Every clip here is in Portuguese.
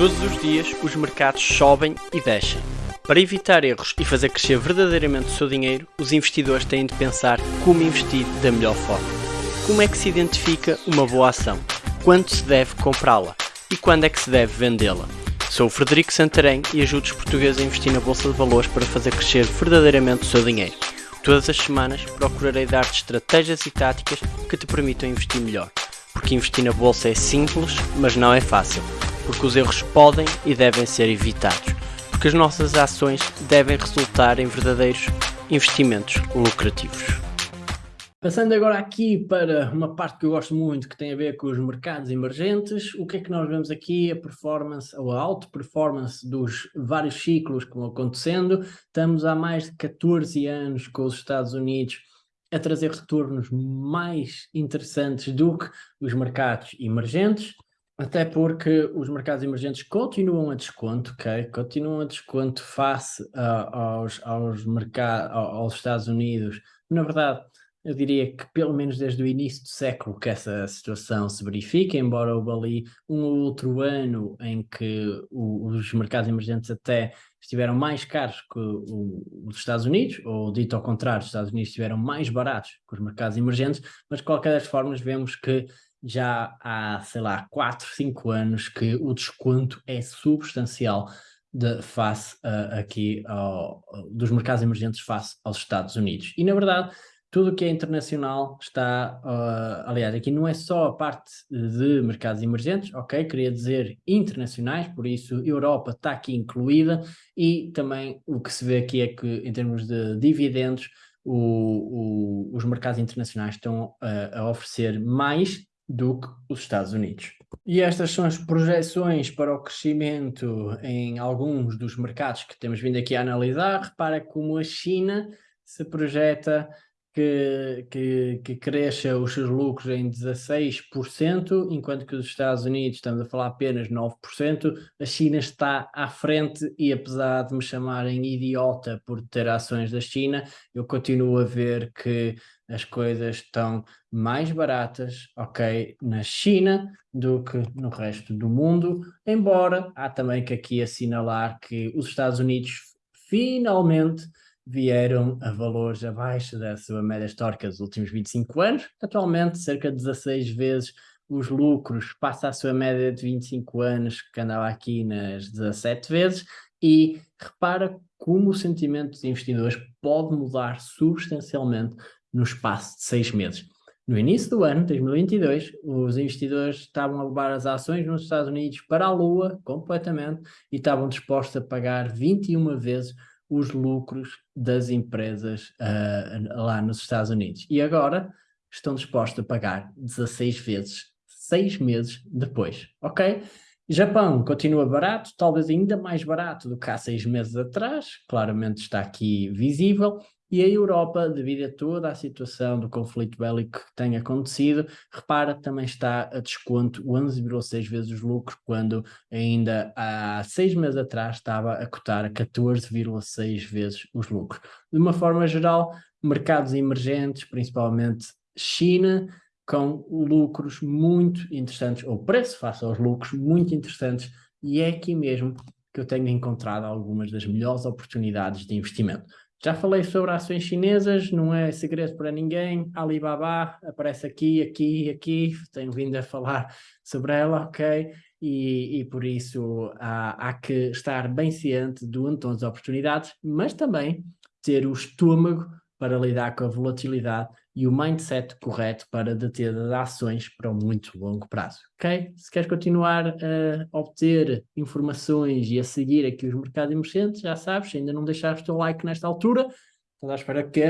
Todos os dias os mercados sobem e descem. Para evitar erros e fazer crescer verdadeiramente o seu dinheiro, os investidores têm de pensar como investir da melhor forma. Como é que se identifica uma boa ação? Quando se deve comprá-la? E quando é que se deve vendê-la? Sou o Frederico Santarém e ajudo os portugueses a investir na Bolsa de Valores para fazer crescer verdadeiramente o seu dinheiro. Todas as semanas procurarei dar-te estratégias e táticas que te permitam investir melhor. Porque investir na Bolsa é simples, mas não é fácil porque os erros podem e devem ser evitados, porque as nossas ações devem resultar em verdadeiros investimentos lucrativos. Passando agora aqui para uma parte que eu gosto muito, que tem a ver com os mercados emergentes, o que é que nós vemos aqui? A performance, ou a auto-performance dos vários ciclos que vão acontecendo. Estamos há mais de 14 anos com os Estados Unidos a trazer retornos mais interessantes do que os mercados emergentes. Até porque os mercados emergentes continuam a desconto, ok? Continuam a desconto face uh, aos, aos, mercados, aos Estados Unidos. Na verdade, eu diria que pelo menos desde o início do século que essa situação se verifica, embora houve ali um ou outro ano em que o, os mercados emergentes até estiveram mais caros que os Estados Unidos, ou dito ao contrário, os Estados Unidos estiveram mais baratos que os mercados emergentes, mas de qualquer das formas vemos que já há, sei lá, 4, 5 anos que o desconto é substancial de, face uh, aqui ao, dos mercados emergentes face aos Estados Unidos. E na verdade, tudo o que é internacional está, uh, aliás, aqui não é só a parte de mercados emergentes, ok? Queria dizer internacionais, por isso Europa está aqui incluída e também o que se vê aqui é que em termos de dividendos, o, o, os mercados internacionais estão a oferecer mais do que os Estados Unidos. E estas são as projeções para o crescimento em alguns dos mercados que temos vindo aqui a analisar. Repara como a China se projeta que, que, que cresça os seus lucros em 16%, enquanto que os Estados Unidos, estamos a falar apenas 9%, a China está à frente e apesar de me chamarem idiota por ter ações da China, eu continuo a ver que as coisas estão mais baratas, ok, na China do que no resto do mundo, embora há também que aqui assinalar que os Estados Unidos finalmente vieram a valores abaixo da sua média histórica dos últimos 25 anos, atualmente cerca de 16 vezes os lucros, passa a sua média de 25 anos, que andava aqui nas 17 vezes, e repara como o sentimento dos investidores pode mudar substancialmente no espaço de seis meses. No início do ano, 2022, os investidores estavam a levar as ações nos Estados Unidos para a lua completamente e estavam dispostos a pagar 21 vezes os lucros das empresas uh, lá nos Estados Unidos. E agora estão dispostos a pagar 16 vezes, seis meses depois, ok? Japão continua barato, talvez ainda mais barato do que há seis meses atrás, claramente está aqui visível, e a Europa, devido a toda a situação do conflito bélico que tem acontecido, repara, também está a desconto 11,6 vezes os lucros, quando ainda há seis meses atrás estava a cotar a 14,6 vezes os lucros. De uma forma geral, mercados emergentes, principalmente China, com lucros muito interessantes, ou preço face aos lucros muito interessantes, e é aqui mesmo que eu tenho encontrado algumas das melhores oportunidades de investimento. Já falei sobre ações chinesas, não é segredo para ninguém. Alibaba aparece aqui, aqui, aqui. Tenho vindo a falar sobre ela, ok? E, e por isso há, há, que estar bem ciente do entorno das oportunidades, mas também ter o estômago para lidar com a volatilidade e o mindset correto para deter ações para um muito longo prazo, ok? Se queres continuar a obter informações e a seguir aqui os mercados emergentes, já sabes, ainda não deixaste o teu like nesta altura, estás à espera que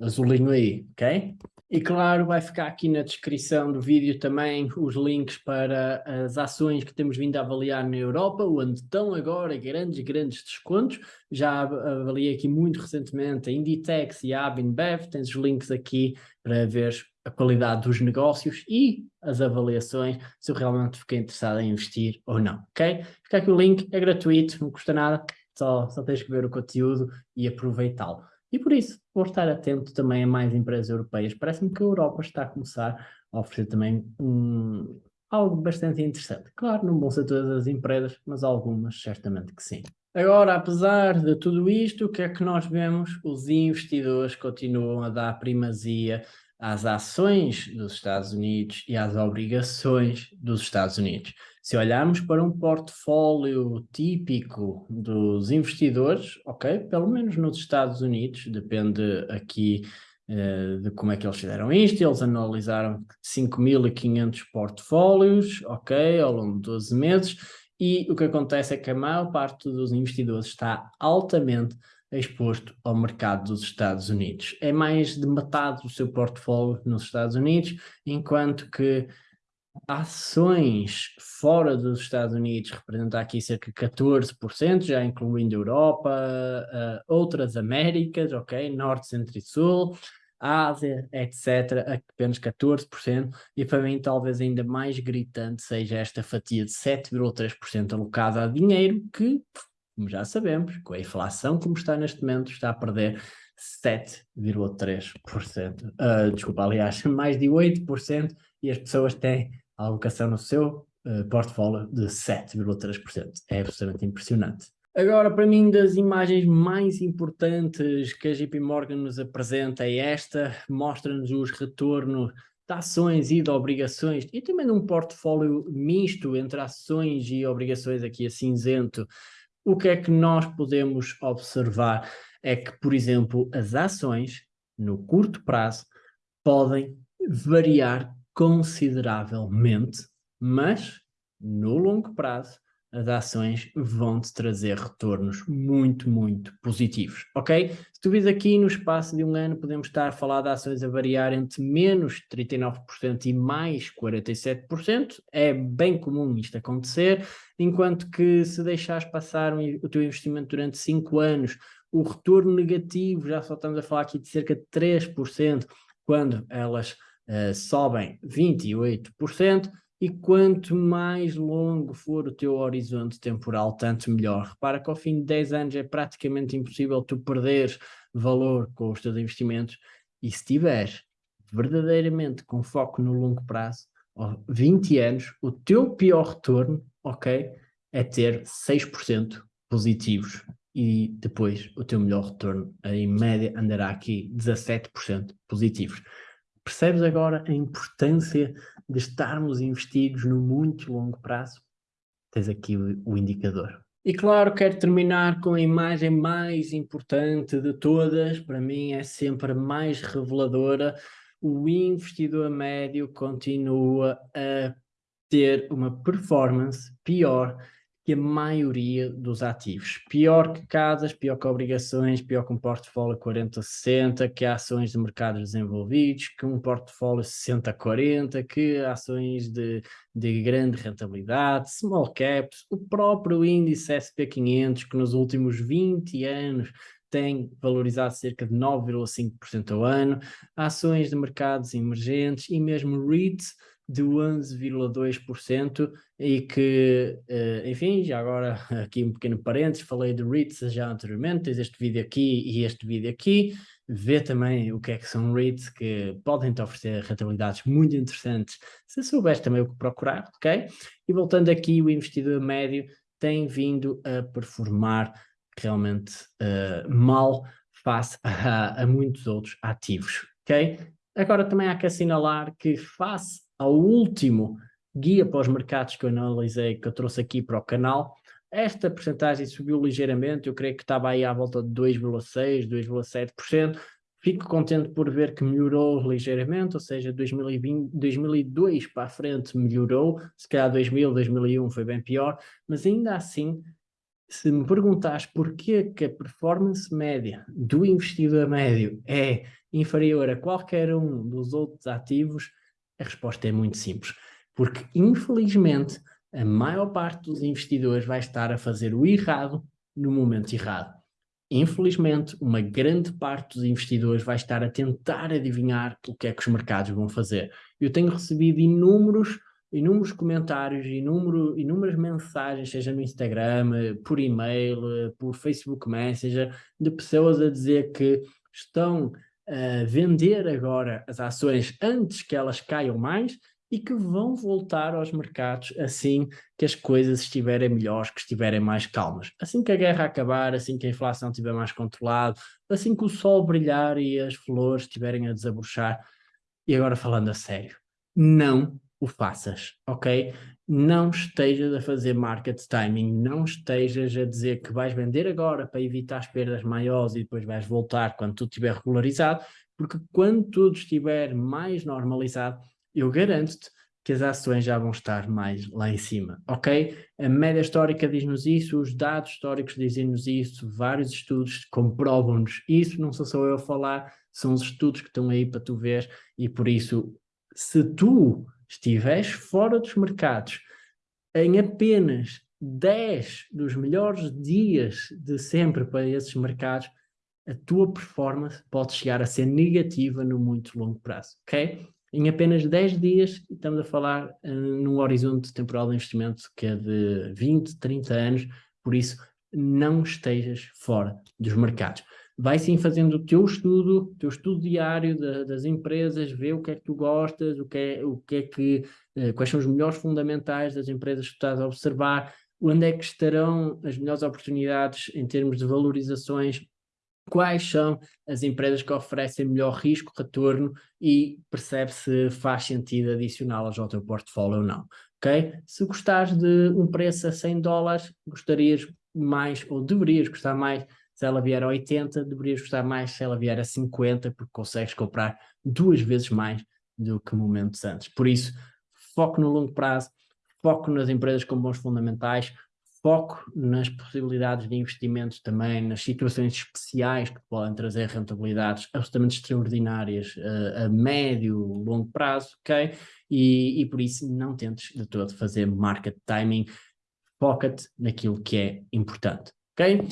azulinho aí, ok? E claro, vai ficar aqui na descrição do vídeo também os links para as ações que temos vindo a avaliar na Europa, onde estão agora grandes, grandes descontos. Já avaliei aqui muito recentemente a Inditex e a Abinbev, tens os links aqui para ver a qualidade dos negócios e as avaliações, se eu realmente fiquei interessado em investir ou não, ok? Fica aqui o link, é gratuito, não custa nada, só, só tens que ver o conteúdo e aproveitá-lo. E por isso, vou estar atento também a mais empresas europeias. Parece-me que a Europa está a começar a oferecer também um, algo bastante interessante. Claro, não vão ser todas as empresas, mas algumas certamente que sim. Agora, apesar de tudo isto, o que é que nós vemos? Os investidores continuam a dar primazia às ações dos Estados Unidos e às obrigações dos Estados Unidos. Se olharmos para um portfólio típico dos investidores, ok, pelo menos nos Estados Unidos, depende aqui uh, de como é que eles fizeram isto, eles analisaram 5.500 portfólios, ok, ao longo de 12 meses, e o que acontece é que a maior parte dos investidores está altamente exposto ao mercado dos Estados Unidos. É mais de metade do seu portfólio nos Estados Unidos, enquanto que ações fora dos Estados Unidos representam aqui cerca de 14%, já incluindo Europa, uh, outras Américas, ok, Norte, Centro e Sul, Ásia, etc., apenas 14%, e para mim talvez ainda mais gritante seja esta fatia de 7,3% alocada a dinheiro que, como já sabemos, com a inflação como está neste momento, está a perder 7,3%. Uh, ah, desculpa, aliás, mais de 8%, e as pessoas têm a alocação no seu uh, portfólio de 7,3%. É absolutamente impressionante. Agora, para mim, das imagens mais importantes que a JP Morgan nos apresenta é esta, mostra-nos os retornos de ações e de obrigações e também de um portfólio misto entre ações e obrigações aqui a cinzento. O que é que nós podemos observar é que, por exemplo, as ações no curto prazo podem variar consideravelmente, mas no longo prazo as ações vão-te trazer retornos muito, muito positivos, ok? Se tu vis aqui no espaço de um ano, podemos estar a falar de ações a variar entre menos 39% e mais 47%, é bem comum isto acontecer, enquanto que se deixares passar o teu investimento durante 5 anos, o retorno negativo, já só estamos a falar aqui de cerca de 3%, quando elas uh, sobem 28%, e quanto mais longo for o teu horizonte temporal, tanto melhor. Repara que ao fim de 10 anos é praticamente impossível tu perderes valor com os teus investimentos e se tiveres verdadeiramente com foco no longo prazo, 20 anos, o teu pior retorno, ok, é ter 6% positivos e depois o teu melhor retorno, em média, andará aqui 17% positivos. Percebes agora a importância de estarmos investidos no muito longo prazo? Tens aqui o, o indicador. E claro, quero terminar com a imagem mais importante de todas, para mim é sempre a mais reveladora. O investidor médio continua a ter uma performance pior que a maioria dos ativos. Pior que casas, pior que obrigações, pior que um portfólio 40-60, que ações de mercados desenvolvidos, que um portfólio 60-40, que ações de, de grande rentabilidade, small caps, o próprio índice SP500, que nos últimos 20 anos tem valorizado cerca de 9,5% ao ano, ações de mercados emergentes e mesmo REITs de 11,2% e que, uh, enfim, já agora aqui um pequeno parênteses, falei de REITs já anteriormente, tens este vídeo aqui e este vídeo aqui, vê também o que é que são REITs que podem te oferecer rentabilidades muito interessantes se souberes também o que procurar, ok? E voltando aqui, o investidor médio tem vindo a performar realmente uh, mal face a, a muitos outros ativos, ok? Agora também há que assinalar que face ao último guia para os mercados que eu analisei, que eu trouxe aqui para o canal, esta porcentagem subiu ligeiramente, eu creio que estava aí à volta de 2,6%, 2,7%, Fico contente por ver que melhorou ligeiramente, ou seja, 2020, 2002 para a frente melhorou, se calhar 2000, 2001 foi bem pior, mas ainda assim, se me perguntares porquê que a performance média do investidor médio é inferior a qualquer um dos outros ativos, a resposta é muito simples, porque infelizmente a maior parte dos investidores vai estar a fazer o errado no momento errado. Infelizmente, uma grande parte dos investidores vai estar a tentar adivinhar o que é que os mercados vão fazer. Eu tenho recebido inúmeros, inúmeros comentários, inúmero, inúmeras mensagens, seja no Instagram, por e-mail, por Facebook Messenger, de pessoas a dizer que estão uh, vender agora as ações antes que elas caiam mais e que vão voltar aos mercados assim que as coisas estiverem melhores, que estiverem mais calmas. Assim que a guerra acabar, assim que a inflação estiver mais controlada, assim que o sol brilhar e as flores estiverem a desabrochar. E agora falando a sério, não o faças, ok? Não estejas a fazer market timing, não estejas a dizer que vais vender agora para evitar as perdas maiores e depois vais voltar quando tudo estiver regularizado, porque quando tudo estiver mais normalizado, eu garanto-te que as ações já vão estar mais lá em cima, ok? A média histórica diz-nos isso, os dados históricos dizem-nos isso, vários estudos comprovam-nos isso, não sou só eu a falar, são os estudos que estão aí para tu ver e por isso, se tu estiveres fora dos mercados em apenas 10 dos melhores dias de sempre para esses mercados, a tua performance pode chegar a ser negativa no muito longo prazo, ok? Em apenas 10 dias, estamos a falar uh, num horizonte temporal de investimento que é de 20, 30 anos, por isso não estejas fora dos mercados vai sim fazendo o teu estudo, teu estudo diário da, das empresas, vê o que é que tu gostas, o que é, o que, é que, eh, quais são os melhores fundamentais das empresas que estás a observar, onde é que estarão as melhores oportunidades em termos de valorizações, quais são as empresas que oferecem melhor risco-retorno e percebe se faz sentido adicioná-las ao teu portfólio ou não, ok? Se gostares de um preço a 100 dólares, gostarias mais, ou deverias gostar mais se ela vier a 80, deverias gostar mais se ela vier a 50, porque consegues comprar duas vezes mais do que momentos antes. Por isso, foco no longo prazo, foco nas empresas com bons fundamentais, foco nas possibilidades de investimentos também, nas situações especiais que podem trazer rentabilidades absolutamente extraordinárias uh, a médio, longo prazo, ok? E, e por isso não tentes de todo fazer market timing, foca-te naquilo que é importante, ok?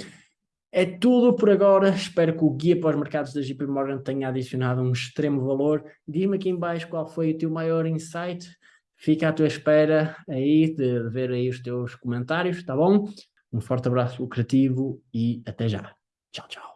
É tudo por agora, espero que o guia para os mercados da JP Morgan tenha adicionado um extremo valor. Diz-me aqui em baixo qual foi o teu maior insight, fica à tua espera aí de ver aí os teus comentários, tá bom? Um forte abraço lucrativo e até já. Tchau, tchau.